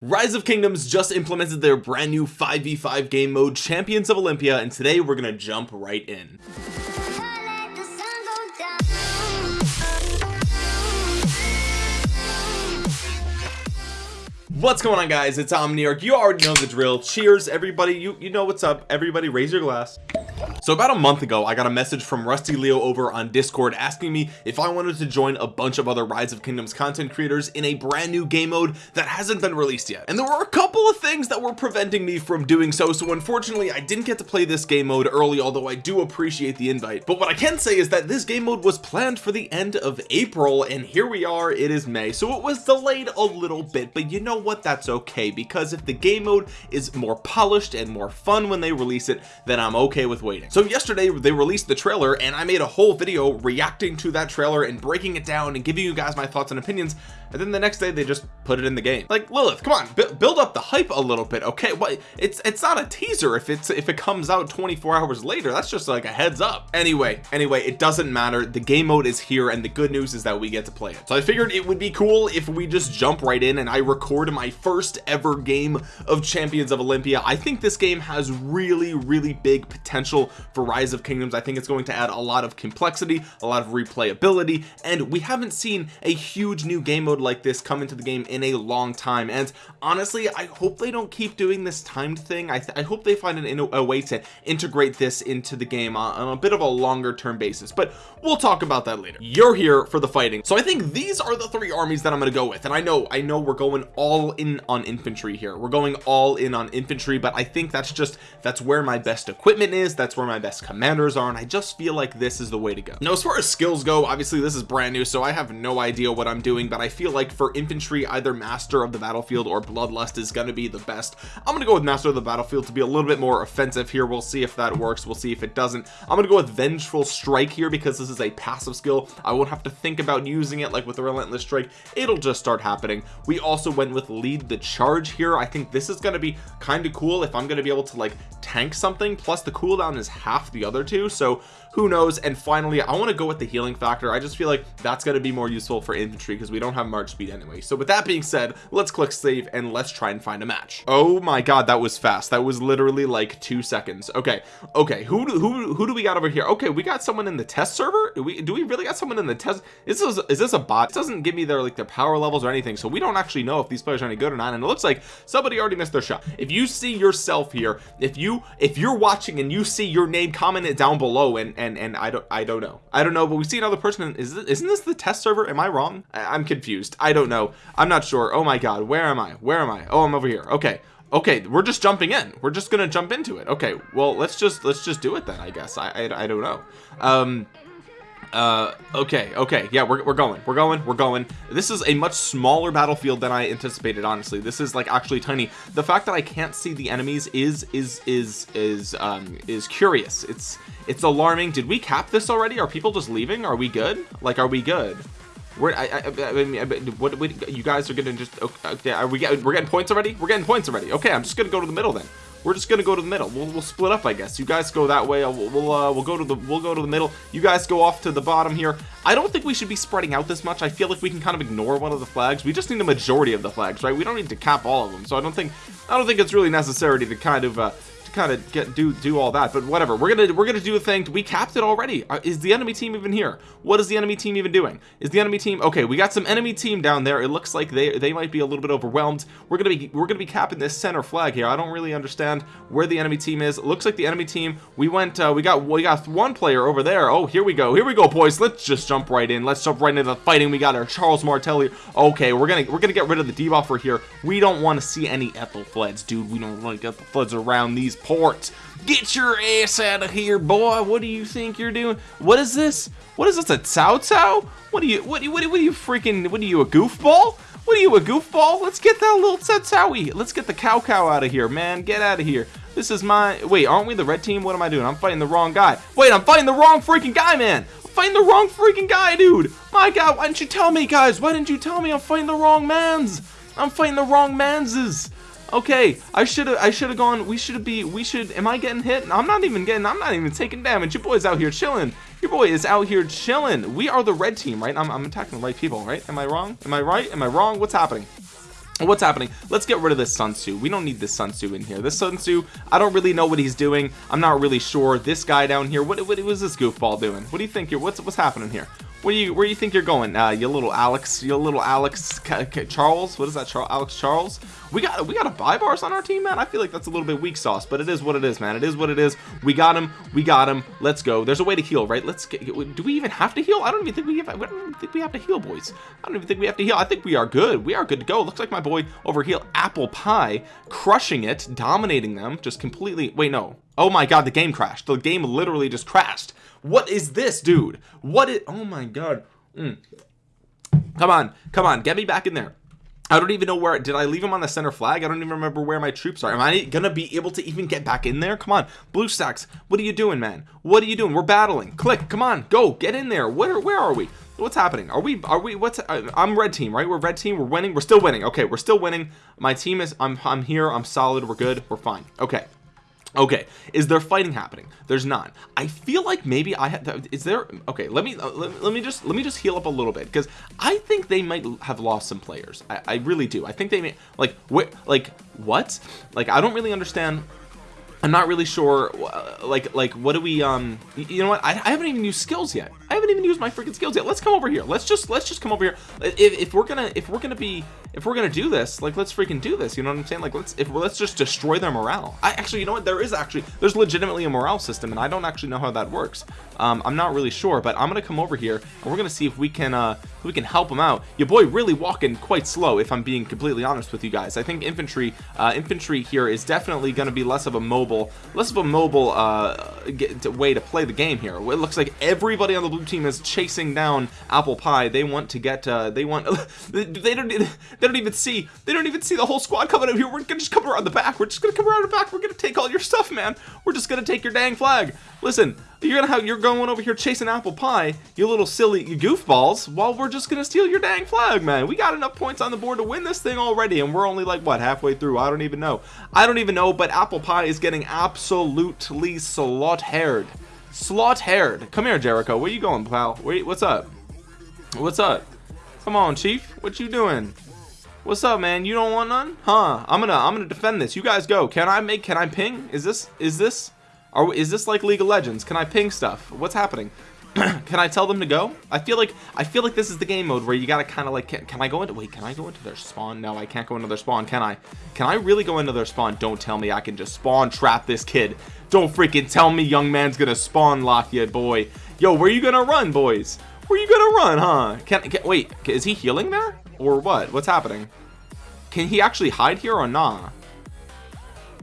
Rise of Kingdoms just implemented their brand new 5v5 game mode Champions of Olympia and today we're gonna jump right in. What's going on guys? It's Omniarch. You already know the drill. Cheers everybody. You you know what's up. Everybody raise your glass so about a month ago I got a message from Rusty Leo over on discord asking me if I wanted to join a bunch of other rise of kingdoms content creators in a brand new game mode that hasn't been released yet. And there were a couple of things that were preventing me from doing so so unfortunately I didn't get to play this game mode early although I do appreciate the invite. But what I can say is that this game mode was planned for the end of April and here we are it is May. So it was delayed a little bit but you know what? That's okay because if the game mode is more polished and more fun when they release it then I'm okay with waiting. So yesterday they released the trailer and I made a whole video reacting to that trailer and breaking it down and giving you guys my thoughts and opinions and then the next day they just put it in the game. Like Lilith come on build up the hype a little bit okay? It's it's not a teaser if it's if it comes out 24 hours later. That's just like a heads up. Anyway anyway it doesn't matter. The game mode is here and the good news is that we get to play it. So I figured it would be cool if we just jump right in and I record my first ever game of champions of Olympia. I think this game has really really big potential for rise of kingdoms. I think it's going to add a lot of complexity a lot of replayability and we haven't seen a huge new game mode like this come into the game in a long time. And honestly I hope they don't keep doing this timed thing. I, I hope they find an, a way to integrate this into the game on, on a bit of a longer term basis but we'll talk about that later. You're here for the fighting. So I think these are the three armies that I'm going to go with and I know I know we're going all in on infantry here. We're going all in on infantry but I think that's just that's where my best equipment is that's where my best commanders are and I just feel like this is the way to go. Now as far as skills go obviously this is brand new so I have no idea what I'm doing but I feel like for infantry either master of the battlefield or bloodlust is going to be the best. I'm gonna go with master of the battlefield to be a little bit more offensive here. We'll see if that works we'll see if it doesn't. I'm gonna go with vengeful strike here because this is a passive skill. I won't have to think about using it like with the relentless strike. It'll just start happening. We also went with lead the charge here. I think this is going to be kind of cool if I'm going to be able to like tank something plus the cooldown is half the other two so who knows? And finally I want to go with the healing factor. I just feel like that's going to be more useful for infantry because we don't have march speed anyway. So with that being said let's click save and let's try and find a match. Oh my god that was fast. That was literally like two seconds. Okay okay who do, who who do we got over here? Okay we got someone in the test server? Do we do we really got someone in the test? Is this is this a bot? It doesn't give me their like their power levels or anything so we don't actually know if these players are any good or not and it looks like somebody already missed their shot. If you see yourself here if you if you're watching and you see your name comment it down below and and and I don't I don't know. I don't know but we see another person is this, isn't this the test server? Am I wrong? I, I'm confused. I don't know. I'm not sure. Oh my god where am I? Where am I? Oh I'm over here. Okay. Okay we're just jumping in. We're just gonna jump into it. Okay well let's just let's just do it then I guess. I I, I don't know. Um uh okay okay yeah we're, we're going we're going we're going. This is a much smaller battlefield than I anticipated honestly. This is like actually tiny. The fact that I can't see the enemies is is is is um is curious. It's it's alarming. Did we cap this already? Are people just leaving? Are we good? Like are we good? We're I, I, I mean what, we, you guys are gonna just okay are we we're getting points already? We're getting points already. Okay I'm just gonna go to the middle then we're just gonna go to the middle. We'll, we'll split up I guess. You guys go that way. We'll we'll, uh, we'll go to the we'll go to the middle. You guys go off to the bottom here. I don't think we should be spreading out this much. I feel like we can kind of ignore one of the flags. We just need a majority of the flags right? We don't need to cap all of them. So I don't think I don't think it's really necessary to kind of uh, kind of get do do all that but whatever. We're gonna we're gonna do a thing. We capped it already. Uh, is the enemy team even here? What is the enemy team even doing? Is the enemy team okay we got some enemy team down there. It looks like they they might be a little bit overwhelmed. We're gonna be we're gonna be capping this center flag here. I don't really understand where the enemy team is. It looks like the enemy team we went uh, we got we got one player over there. Oh here we go. Here we go boys. Let's just jump right in. Let's jump right into the fighting. We got our Charles Martelli. Okay we're gonna we're gonna get rid of the debuffer here. We don't want to see any Ethelfleds dude. We don't want to get the floods around these ports. Get your ass out of here boy. What do you think you're doing? What is this? What is this a Cao Cao what are you what, what, what are you freaking what are you a goofball? What are you a goofball? Let's get that little Cao let's get the Cao Cao out of here man. Get out of here. This is my wait aren't we the red team? What am I doing? I'm fighting the wrong guy. Wait I'm fighting the wrong freaking guy man. I'm fighting the wrong freaking guy dude. My god why didn't you tell me guys? Why didn't you tell me I'm fighting the wrong mans? I'm fighting the wrong manses okay I should have I should have gone we should be we should am I getting hit? I'm not even getting I'm not even taking damage. Your boy's out here chilling. Your boy is out here chilling. We are the red team right? I'm, I'm attacking the right people right? Am I wrong? Am I right? Am I wrong? What's happening? What's happening? Let's get rid of this Sun Tzu. We don't need this Sun Tzu in here. This Sun Tzu I don't really know what he's doing. I'm not really sure. This guy down here what, what was this goofball doing? What do you think you're what's what's happening here where you where you think you're going? Uh you little alex you little alex charles? What is that charles alex charles? We got we got a Baibars on our team man. I feel like that's a little bit weak sauce but it is what it is man. It is what it is. We got him we got him let's go. There's a way to heal right? Let's get do we even have to heal? I don't even think we have i don't think we have to heal boys. I don't even think we have to heal. I think we are good. We are good to go. Looks like my boy over here apple pie crushing it dominating them just completely wait no. Oh my god the game crashed. The game literally just crashed what is this dude? What is oh my god. Mm. come on come on get me back in there. I don't even know where did I leave him on the center flag? I don't even remember where my troops are. Am I gonna be able to even get back in there? Come on BlueStacks what are you doing man? What are you doing? We're battling. Click come on go get in there. Where where are we? What's happening? Are we are we what's uh, I'm red team right? We're red team we're winning we're still winning. Okay we're still winning. My team is I'm, I'm here I'm solid we're good we're fine. Okay okay is there fighting happening? There's not. I feel like maybe I had is there okay let me uh, let, let, me just let me just heal up a little bit because I think they might have lost some players. I, I really do. I think they may like what like what? Like I don't really understand. I'm not really sure like like what do we um you know what? I, I, haven't even used skills yet I haven't even used my freaking skills yet. Let's come over here. Let's just let's just come over here. If, if we're gonna if we're gonna be if we're gonna do this like let's freaking do this. You know what I'm saying? Like let's if let's just destroy their morale. I actually you know what? There is actually there's legitimately a morale system and I don't actually know how that works. Um, I'm not really sure but I'm gonna come over here and we're gonna see if we can uh we can help him out. Your boy really walking quite slow if I'm being completely honest with you guys. I think infantry uh, infantry here is definitely to be less of a mobile less of a mobile uh, way to play the game here. It looks like everybody on the blue team is chasing down apple pie. They want to get uh, they want they don't they don't even see they don't even see the whole squad coming up here. We're gonna just come around the back. We're just gonna come around the back. We're gonna take all your stuff man. We're just gonna take your dang flag. Listen you're gonna have you're going over here chasing apple pie you little silly goofballs while we're just gonna steal your dang flag man. We got enough points on the board to win this thing already and we're only like what halfway through? I don't even know. I don't even know but apple pie is getting absolutely slaughtered slaughtered come here Jericho. Where you going pal? Wait what's up? What's up? Come on chief. What you doing? What's up man? You don't want none? Huh? I'm gonna I'm gonna defend this. You guys go. Can I make can I ping? Is this is this are is this like League of Legends? Can I ping stuff? What's happening can I tell them to go? I feel like I feel like this is the game mode where you gotta kind of like can, can, I go into wait can I go into their spawn? No I can't go into their spawn can I? Can I really go into their spawn? Don't tell me I can just spawn trap this kid. Don't freaking tell me young man's gonna spawn lock you boy. Yo where you gonna run boys? Where you gonna run huh? Can, can wait is he healing there? Or what? What's happening? Can he actually hide here or nah?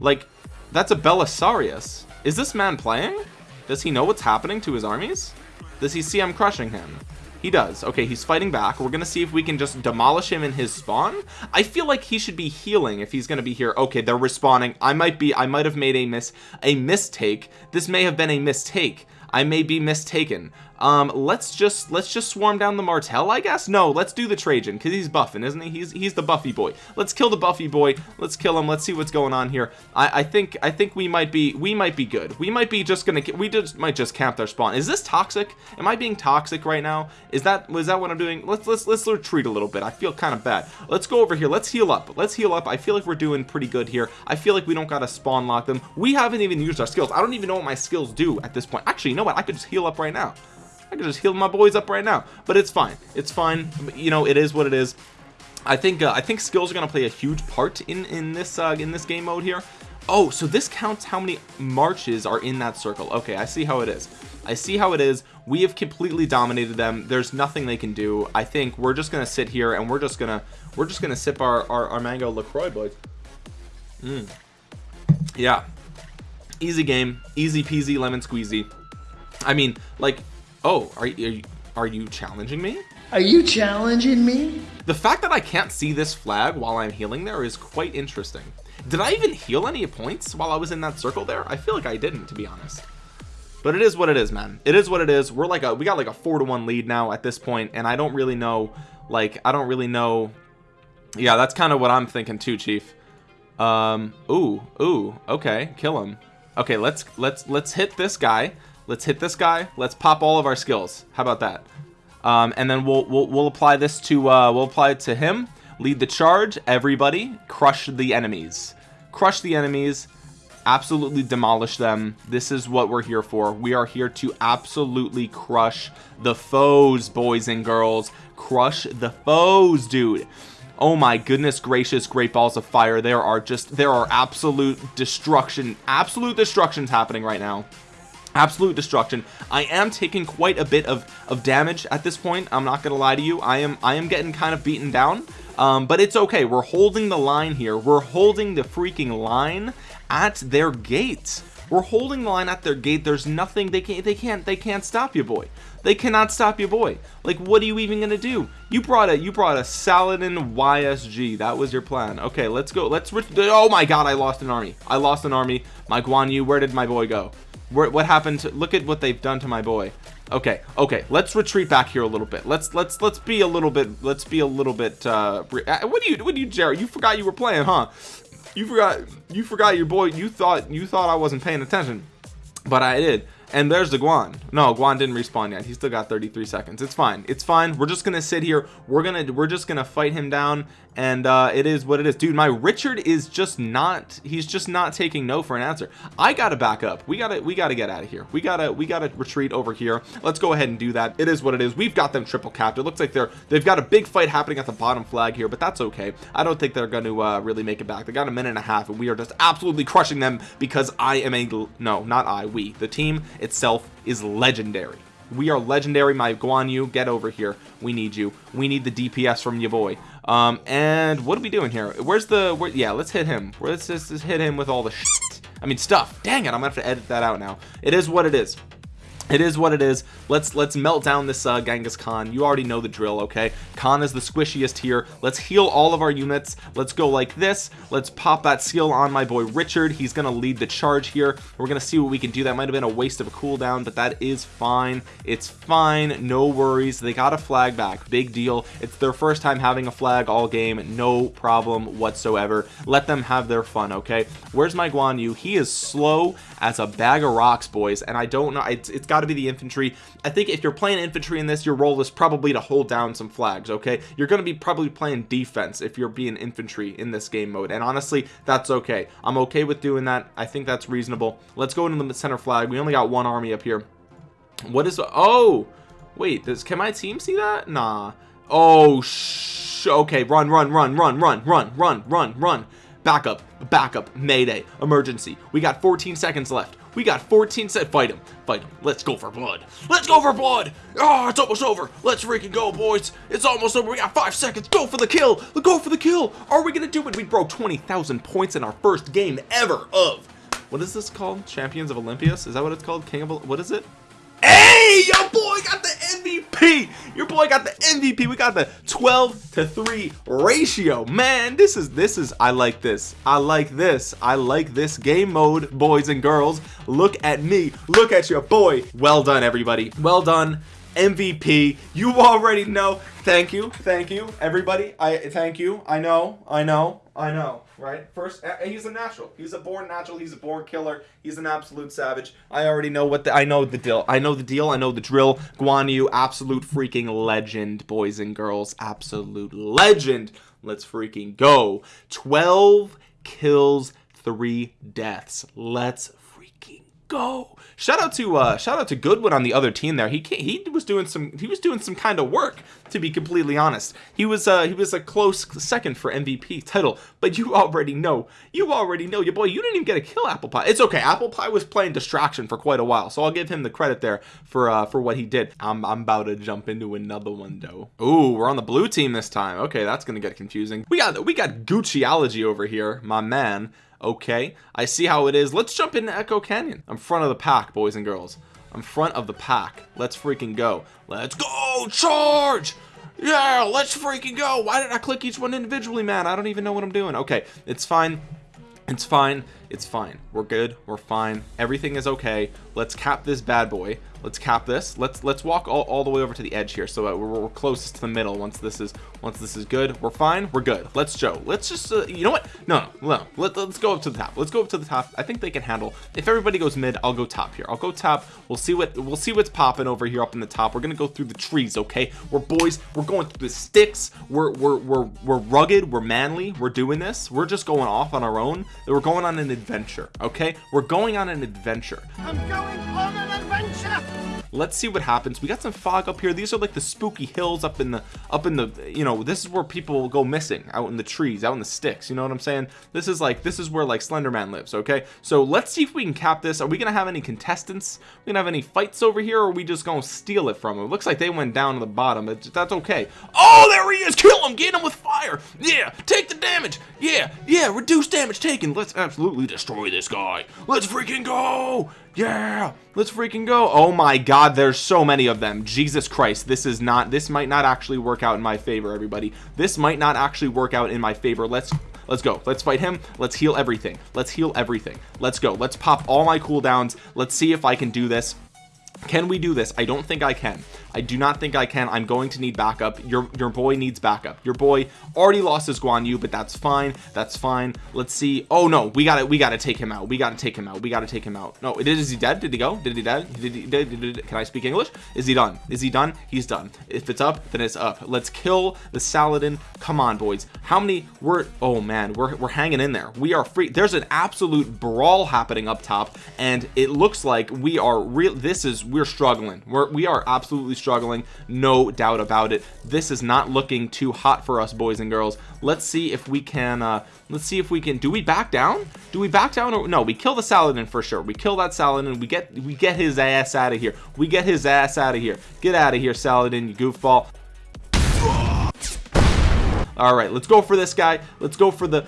Like that's a Belisarius. Is this man playing? Does he know what's happening to his armies? Does he see I'm crushing him? He does. Okay, he's fighting back. We're going to see if we can just demolish him in his spawn. I feel like he should be healing if he's going to be here. Okay, they're respawning. I might be, I might have made a miss, a mistake. This may have been a mistake. I may be mistaken um let's just let's just swarm down the martel i guess? No let's do the trajan because he's buffing isn't he? He's he's the buffy boy. Let's kill the buffy boy. Let's kill him. Let's see what's going on here. I i think i think we might be we might be good. We might be just gonna we just might just camp their spawn. Is this toxic? Am i being toxic right now? Is that was that what i'm doing? Let's let's let's retreat a little bit. I feel kind of bad. Let's go over here. Let's heal up. Let's heal up. I feel like we're doing pretty good here. I feel like we don't gotta spawn lock them. We haven't even used our skills. I don't even know what my skills do at this point. Actually you know what? I could just heal up right now I could just heal my boys up right now. But it's fine. It's fine. You know it is what it is. I think uh, I think skills are gonna play a huge part in in this uh, in this game mode here. Oh so this counts how many marches are in that circle. Okay I see how it is. I see how it is. We have completely dominated them. There's nothing they can do. I think we're just gonna sit here and we're just gonna we're just gonna sip our our, our mango LaCroix boys. Mm. yeah. Easy game. Easy peasy lemon squeezy. I mean like Oh, are, are you are you challenging me? Are you challenging me? The fact that I can't see this flag while I'm healing there is quite interesting. Did I even heal any points while I was in that circle there? I feel like I didn't, to be honest. But it is what it is, man. It is what it is. We're like a we got like a four to one lead now at this point, and I don't really know. Like I don't really know. Yeah, that's kind of what I'm thinking too, Chief. Um. Ooh. Ooh. Okay. Kill him. Okay. Let's let's let's hit this guy let's hit this guy. Let's pop all of our skills. How about that? Um, and then we'll, we'll we'll apply this to uh, we'll apply it to him. Lead the charge. Everybody crush the enemies. Crush the enemies. Absolutely demolish them. This is what we're here for. We are here to absolutely crush the foes boys and girls. Crush the foes dude. Oh my goodness gracious great balls of fire. There are just there are absolute destruction absolute destructions happening right now absolute destruction. I am taking quite a bit of of damage at this point I'm not gonna lie to you. I am I am getting kind of beaten down um, but it's okay. We're holding the line here. We're holding the freaking line at their gate we're holding the line at their gate. There's nothing they can't they can't they can't stop you boy. They cannot stop you boy. Like what are you even gonna do? You brought a you brought a Saladin YSG that was your plan. Okay let's go. Let's oh my god I lost an army. I lost an army. My Guan Yu where did my boy go what happened to look at what they've done to my boy. Okay okay let's retreat back here a little bit. Let's let's let's be a little bit let's be a little bit uh, uh what do you what do you Jared you forgot you were playing huh? You forgot you forgot your boy you thought you thought I wasn't paying attention but I did. And there's the Guan. No Guan didn't respawn yet. He still got 33 seconds. It's fine. It's fine. We're just gonna sit here. We're gonna we're just gonna fight him down and uh it is what it is. Dude my Richard is just not he's just not taking no for an answer. I gotta back up. We gotta we gotta get out of here. We gotta we gotta retreat over here. Let's go ahead and do that. It is what it is. We've got them triple capped. It looks like they're they've got a big fight happening at the bottom flag here but that's okay. I don't think they're to uh, really make it back. They got a minute and a half and we are just absolutely crushing them because I am a no not I we. The team itself is legendary. We are legendary. My Guan Yu get over here. We need you. We need the DPS from your boy um and what are we doing here? Where's the where, yeah let's hit him. Let's just, just hit him with all the shit. I mean stuff. Dang it I'm gonna have to edit that out now. It is what it is it is what it is. Let's let's melt down this uh, Genghis Khan. You already know the drill okay? Khan is the squishiest here. Let's heal all of our units. Let's go like this. Let's pop that skill on my boy Richard. He's gonna lead the charge here. We're gonna see what we can do. That might have been a waste of a cooldown but that is fine. It's fine. No worries. They got a flag back. Big deal. It's their first time having a flag all game. No problem whatsoever. Let them have their fun okay? Where's my Guan Yu? He is slow as a bag of rocks boys and I don't know. It's, it's got got to be the infantry. I think if you're playing infantry in this your role is probably to hold down some flags okay? You're going to be probably playing defense if you're being infantry in this game mode and honestly that's okay. I'm okay with doing that. I think that's reasonable. Let's go into the center flag. We only got one army up here. What is oh! Wait does can my team see that? Nah. Oh sh okay run run run run run run run run run. Backup backup mayday emergency. We got 14 seconds left we got 14 set. Fight him. Fight him. Let's go for blood. Let's go for blood. Oh it's almost over. Let's freaking go boys. It's almost over. We got five seconds. Go for the kill. Go for the kill. Are we gonna do it? We broke 20,000 points in our first game ever of what is this called? Champions of Olympias? Is that what it's called? King of what is it Hey, your boy got the MVP. Your boy got the MVP. We got the 12 to 3 ratio. Man, this is this is I like this. I like this. I like this game mode, boys and girls. Look at me. Look at your boy. Well done, everybody. Well done. MVP. You already know. Thank you. Thank you, everybody. I thank you. I know. I know. I know. Right? First, he's a natural. He's a born natural. He's a born killer. He's an absolute savage. I already know what the. I know the deal. I know the deal. I know the drill. Guan Yu, absolute freaking legend, boys and girls. Absolute legend. Let's freaking go. 12 kills, 3 deaths. Let's freaking go shout out to uh shout out to goodwood on the other team there. He he was doing some he was doing some kind of work to be completely honest. He was uh he was a close second for mvp title but you already know you already know your boy you didn't even get a kill apple pie. It's okay apple pie was playing distraction for quite a while so i'll give him the credit there for uh for what he did. I'm, I'm about to jump into another one though. Ooh, we're on the blue team this time. Okay that's gonna get confusing. We got we got gucciology over here my man okay I see how it is. Let's jump into Echo Canyon. I'm front of the pack boys and girls. I'm front of the pack. Let's freaking go. Let's go charge! Yeah let's freaking go. Why did I click each one individually man? I don't even know what I'm doing. Okay it's fine. It's fine it's fine. We're good. We're fine. Everything is okay. Let's cap this bad boy. Let's cap this. Let's let's walk all, all the way over to the edge here. So that we're, we're closest to the middle once this is once this is good. We're fine. We're good. Let's Joe let's just uh, you know what? No no, no. Let, let's go up to the top. Let's go up to the top. I think they can handle. If everybody goes mid I'll go top here. I'll go top. We'll see what we'll see what's popping over here up in the top. We're gonna go through the trees okay? We're boys. We're going through the sticks. We're we're we're, we're rugged. We're manly. We're doing this. We're just going off on our own. We're going on an adventure okay? We're going on an adventure. I'm going on an adventure let's see what happens. We got some fog up here. These are like the spooky hills up in the up in the you know this is where people go missing out in the trees out in the sticks you know what I'm saying? This is like this is where like Slenderman lives okay? So let's see if we can cap this. Are we gonna have any contestants? We gonna have any fights over here or are we just gonna steal it from them it looks like they went down to the bottom but that's okay. Oh there he is! Kill him! Get him with fire! Yeah! Take the damage! Yeah! Yeah! Reduce damage taken! Let's absolutely destroy this guy! Let's freaking go yeah let's freaking go. Oh my god there's so many of them. Jesus christ this is not this might not actually work out in my favor everybody. This might not actually work out in my favor. Let's let's go. Let's fight him. Let's heal everything. Let's heal everything. Let's go. Let's pop all my cooldowns. Let's see if i can do this. Can we do this? I don't think i can I do not think I can. I'm going to need backup. Your your boy needs backup. Your boy already lost his Guan Yu but that's fine. That's fine. Let's see. Oh no. We got it we got to take him out. We got to take him out. We got to take him out. No it is he dead? Did he go? Did he dead did he, did, did, did, can I speak English? Is he done? Is he done? He's done. If it's up then it's up. Let's kill the Saladin. Come on boys. How many we're oh man. We're, we're hanging in there. We are free. There's an absolute brawl happening up top and it looks like we are real this is we're struggling. We're we are absolutely struggling no doubt about it. This is not looking too hot for us boys and girls. Let's see if we can uh let's see if we can do we back down? Do we back down or no we kill the saladin for sure. We kill that saladin we get we get his ass out of here. We get his ass out of here. Get out of here saladin you goofball. All right let's go for this guy. Let's go for the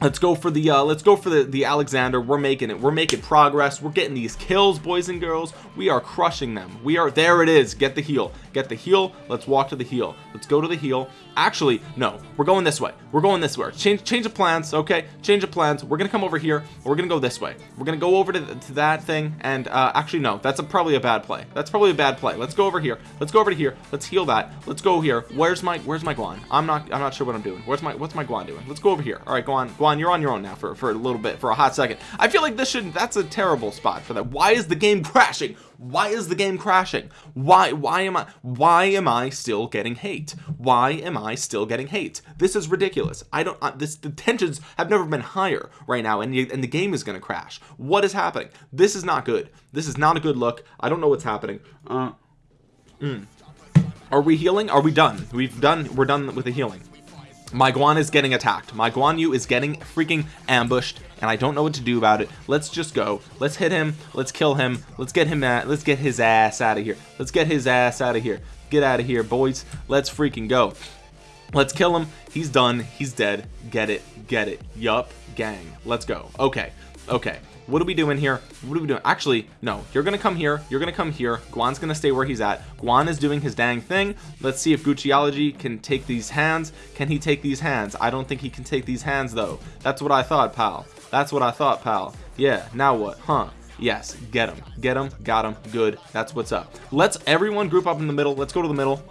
let's go for the uh let's go for the the alexander. We're making it. We're making progress. We're getting these kills boys and girls. We are crushing them. We are there it is. Get the heal get the heal let's walk to the heal let's go to the heal actually no. We're going this way. We're going this way. Change change of plans. Okay. Change of plans. We're gonna come over here. We're gonna go this way. We're gonna go over to, to that thing. And uh actually no. That's a, probably a bad play. That's probably a bad play. Let's go over here. Let's go over to here. Let's heal that. Let's go here. Where's my where's my guan? I'm not i'm not sure what i'm doing. Where's my what's my guan doing? Let's go over here. All right guan guan you're on your own now for for a little bit for a hot second. I feel like this shouldn't, that's a terrible spot for that. Why is the game crashing? Why is the game crashing? Why why am i why am i still getting hate? Why am i still getting hate? This is ridiculous. I don't uh, this the tensions have never been higher right now and, and the game is going to crash. What is happening? This is not good. This is not a good look. I don't know what's happening. Uh, mm. are we healing? Are we done? We've done we're done with the healing my Guan is getting attacked. My Guan Yu is getting freaking ambushed and I don't know what to do about it. Let's just go. Let's hit him. Let's kill him. Let's get him at let's get his ass out of here. Let's get his ass out of here. Get out of here boys. Let's freaking go. Let's kill him. He's done. He's dead. Get it. Get it. Yup. Gang. Let's go. Okay. Okay what are we doing here? What are we doing? Actually no. You're gonna come here. You're gonna come here. Guan's gonna stay where he's at. Guan is doing his dang thing. Let's see if Gucciology can take these hands. Can he take these hands? I don't think he can take these hands though. That's what I thought pal. That's what I thought pal. Yeah now what? Huh. Yes get him. Get him. Got him. Good. That's what's up. Let's everyone group up in the middle. Let's go to the middle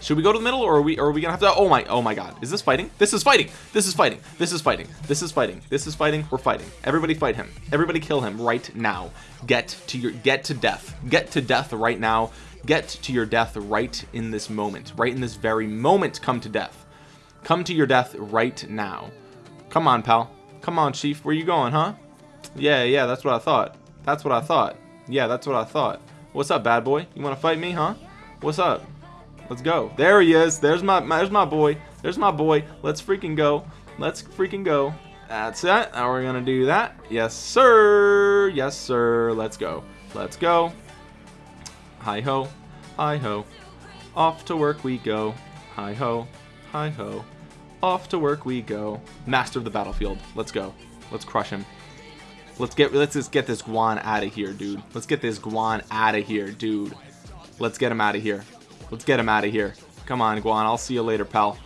should we go to the middle or are we or are we gonna have to oh my oh my god. Is this fighting? This is fighting. This is fighting. This is fighting. This is fighting. This is fighting. We're fighting. Everybody fight him. Everybody kill him right now. Get to your get to death. Get to death right now. Get to your death right in this moment. Right in this very moment come to death. Come to your death right now. Come on pal. Come on chief. Where you going huh? Yeah yeah that's what I thought. That's what I thought. Yeah that's what I thought. What's up bad boy? You want to fight me huh? What's up let's go. There he is. There's my, my there's my boy. There's my boy. Let's freaking go. Let's freaking go. That's it. Now we're gonna do that. Yes sir. Yes sir. Let's go. Let's go. Hi ho hi ho off to work we go. Hi ho hi ho off to work we go. Master of the battlefield. Let's go. Let's crush him. Let's get let's just get this guan out of here dude. Let's get this guan out of here dude. Let's get him out of here let's get him out of here. Come on guan. I'll see you later pal.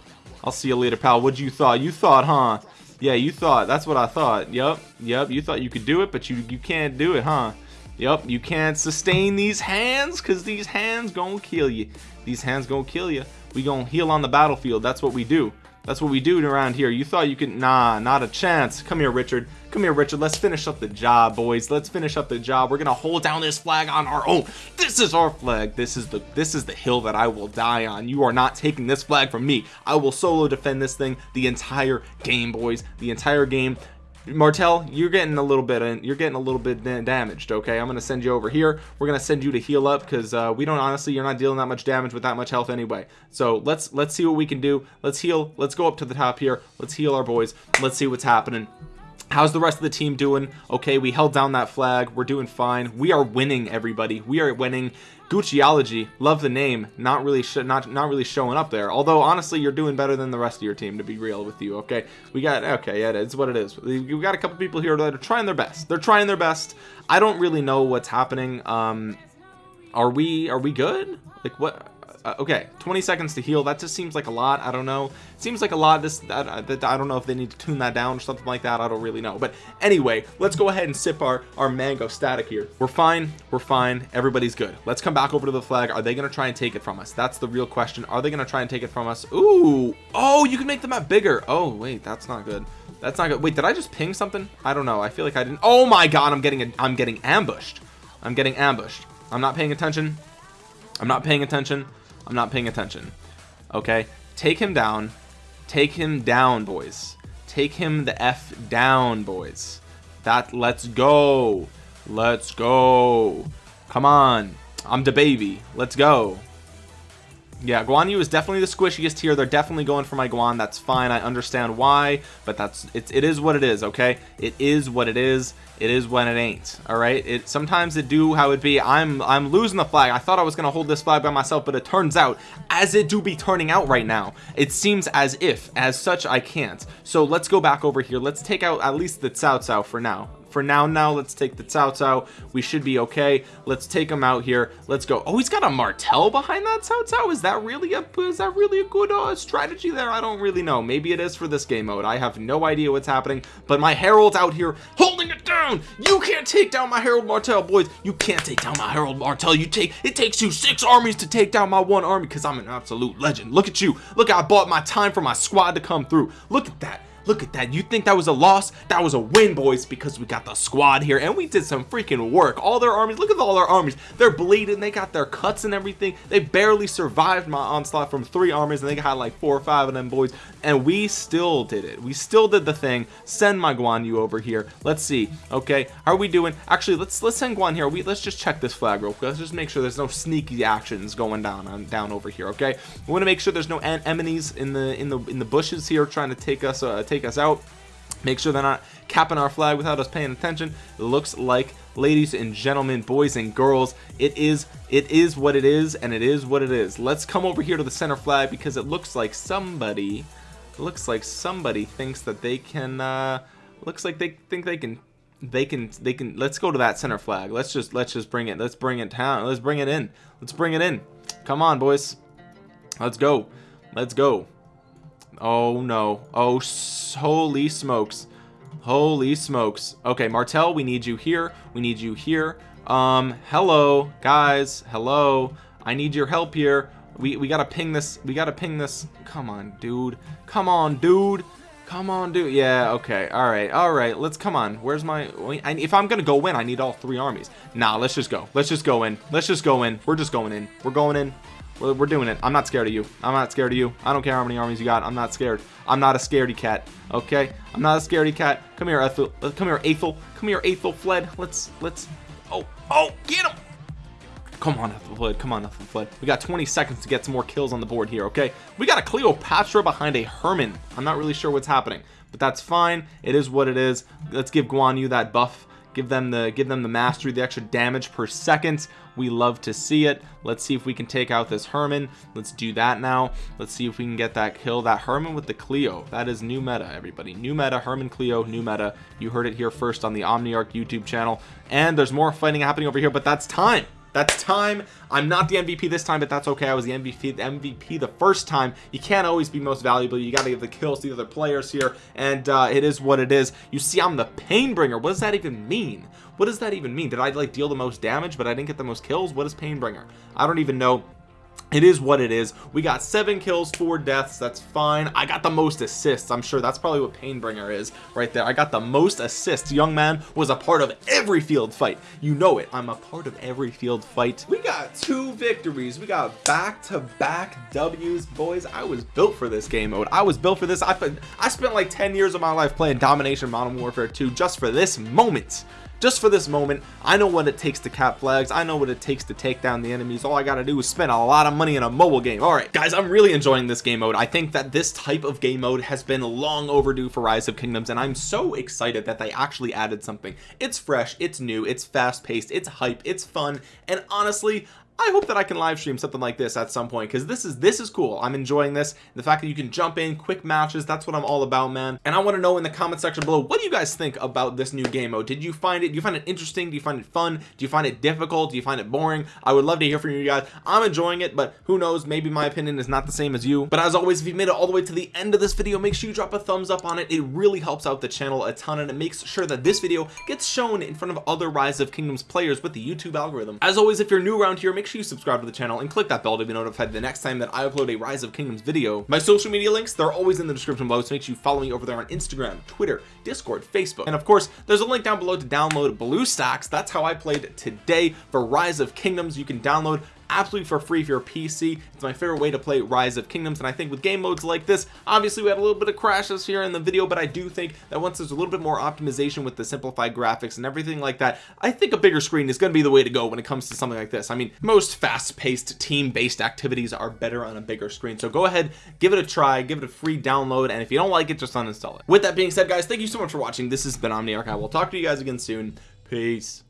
I'll see you later pal. What you thought? You thought huh? Yeah you thought. That's what i thought. Yep yep you thought you could do it but you you can't do it huh? Yep, you can't sustain these hands because these hands gonna kill you. These hands gonna kill you. We gonna heal on the battlefield. That's what we do. That's what we do around here. You thought you could, nah, not a chance. Come here, Richard. Come here, Richard. Let's finish up the job, boys. Let's finish up the job. We're gonna hold down this flag on our own. This is our flag. This is the this is the hill that I will die on. You are not taking this flag from me. I will solo defend this thing the entire game, boys. The entire game. Martel, you're getting a little bit and you're getting a little bit damaged. Okay, I'm gonna send you over here. We're gonna send you to heal up because uh, we don't honestly, you're not dealing that much damage with that much health anyway. So let's let's see what we can do. Let's heal. Let's go up to the top here. Let's heal our boys. Let's see what's happening how's the rest of the team doing okay we held down that flag we're doing fine we are winning everybody we are winning Gucciology love the name not really not not really showing up there. Although honestly you're doing better than the rest of your team to be real with you okay? We got okay yeah it's what it is. We got a couple people here that are trying their best. They're trying their best. I don't really know what's happening. Um are we are we good? Like what uh, okay 20 seconds to heal that just seems like a lot I don't know. It seems like a lot this that, I don't know if they need to tune that down or something like that I don't really know. But anyway let's go ahead and sip our our mango static here. We're fine we're fine everybody's good. Let's come back over to the flag. Are they gonna try and take it from us? That's the real question. Are they gonna try and take it from us? Ooh oh you can make the map bigger. Oh wait that's not good. That's not good. Wait did I just ping something? I don't know I feel like I didn't oh my god I'm getting a, I'm getting ambushed. I'm getting ambushed. I'm not paying attention. I'm not paying attention I'm not paying attention. Okay? Take him down. Take him down boys. Take him the F down boys. That let's go. Let's go. Come on. I'm the baby. Let's go yeah Guan Yu is definitely the squishiest here. They're definitely going for my Guan. That's fine. I understand why but that's it's it is what it is okay? It is what it is. It is when it ain't all right? It sometimes it do how it be. I'm I'm losing the flag. I thought I was gonna hold this flag by myself but it turns out as it do be turning out right now it seems as if as such I can't. So let's go back over here. Let's take out at least the Cao Cao for now for now now let's take the Cao Cao we should be okay. Let's take him out here. Let's go. Oh he's got a Martel behind that Cao Cao is that really a is that really a good uh, strategy there? I don't really know. Maybe it is for this game mode. I have no idea what's happening but my Herald's out here holding it down. You can't take down my Herald Martel boys. You can't take down my Herald Martel you take it takes you six armies to take down my one army because I'm an absolute legend. Look at you. Look I bought my time for my squad to come through. Look at that look at that. You think that was a loss? That was a win boys because we got the squad here and we did some freaking work. All their armies look at all their armies. They're bleeding. They got their cuts and everything. They barely survived my onslaught from three armies and they got like four or five of them boys. And we still did it. We still did the thing. Send my Guan Yu over here. Let's see. Okay how are we doing? Actually let's let's send Guan here. We let's just check this flag real quick. Let's just make sure there's no sneaky actions going down on down over here okay? We want to make sure there's no enemies in the in the in the bushes here trying to take us uh, take take us out. Make sure they're not capping our flag without us paying attention. It looks like ladies and gentlemen boys and girls it is it is what it is and it is what it is. Let's come over here to the center flag because it looks like somebody looks like somebody thinks that they can uh looks like they think they can they can they can let's go to that center flag. Let's just let's just bring it let's bring it down let's bring it in let's bring it in. Come on boys. Let's go let's go oh no. Oh holy smokes. Holy smokes. Okay Martel we need you here. We need you here. Um hello guys. Hello. I need your help here. We we gotta ping this. We gotta ping this. Come on dude. Come on dude. Come on dude. Yeah okay. All right. All right. Let's come on. Where's my if I'm gonna go in I need all three armies. Nah let's just go. Let's just go in. Let's just go in. We're just going in. We're going in we're doing it. I'm not scared of you. I'm not scared of you. I don't care how many armies you got. I'm not scared. I'm not a scaredy cat okay? I'm not a scaredy cat. Come here Ethel. Uh, come here Aethel come here Aethel fled. Let's let's oh oh get him! Come on Ethel fled. Come on Ethel fled. We got 20 seconds to get some more kills on the board here okay? We got a Cleopatra behind a Herman. I'm not really sure what's happening but that's fine. It is what it is. Let's give Guan Yu that buff give them the give them the mastery the extra damage per second. We love to see it. Let's see if we can take out this Herman. Let's do that now. Let's see if we can get that kill. That Herman with the Cleo that is new meta everybody. New meta Herman Cleo new meta. You heard it here first on the Omniarch YouTube channel. And there's more fighting happening over here but that's time that's time. I'm not the MVP this time but that's okay. I was the MVP the MVP the first time. You can't always be most valuable. You got to give the kills to the other players here and uh, it is what it is. You see I'm the pain bringer what does that even mean? What does that even mean? Did I like deal the most damage but I didn't get the most kills? What is pain bringer I don't even know it is what it is. We got seven kills four deaths. That's fine. I got the most assists. I'm sure that's probably what Painbringer is right there. I got the most assists. Young man was a part of every field fight. You know it. I'm a part of every field fight. We got two victories. We got back-to-back W's boys. I was built for this game mode. I was built for this. I, I spent like 10 years of my life playing domination modern warfare 2 just for this moment just for this moment I know what it takes to cap flags. I know what it takes to take down the enemies. All I gotta do is spend a lot of money in a mobile game. All right guys I'm really enjoying this game mode. I think that this type of game mode has been long overdue for rise of kingdoms and I'm so excited that they actually added something. It's fresh it's new it's fast-paced it's hype it's fun and honestly I hope that I can live stream something like this at some point because this is this is cool. I'm enjoying this. The fact that you can jump in quick matches that's what I'm all about man. And I want to know in the comment section below what do you guys think about this new game mode? Did you find it do you find it interesting? Do you find it fun? Do you find it difficult? Do you find it boring? I would love to hear from you guys. I'm enjoying it but who knows? Maybe my opinion is not the same as you. But as always if you made it all the way to the end of this video make sure you drop a thumbs up on it. It really helps out the channel a ton and it makes sure that this video gets shown in front of other rise of kingdoms players with the YouTube algorithm. As always if you're new around here make make sure you subscribe to the channel and click that bell to be notified the next time that I upload a rise of kingdoms video. My social media links they're always in the description below so make sure you follow me over there on Instagram Twitter Discord Facebook. And of course there's a link down below to download BlueStacks that's how I played today for rise of kingdoms. You can download absolutely for free for your PC it's my favorite way to play rise of kingdoms and I think with game modes like this obviously we had a little bit of crashes here in the video but I do think that once there's a little bit more optimization with the simplified graphics and everything like that I think a bigger screen is going to be the way to go when it comes to something like this. I mean most fast-paced team-based activities are better on a bigger screen so go ahead give it a try give it a free download and if you don't like it just uninstall it. With that being said guys thank you so much for watching. This has been Omniarch. I will talk to you guys again soon. Peace